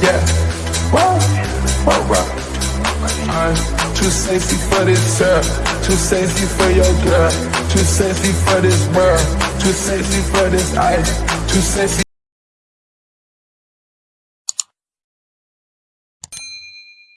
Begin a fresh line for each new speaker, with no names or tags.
Yeah. whoa, whoa, whoa. I'm too sexy for this girl. Too sexy for your girl. Too sexy for this world. Too sexy for this ice. Too sexy.